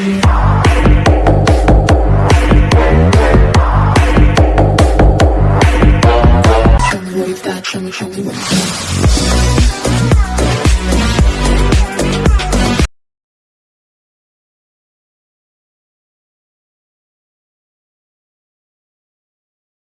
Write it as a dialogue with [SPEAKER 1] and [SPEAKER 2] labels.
[SPEAKER 1] Show me, show me, show me.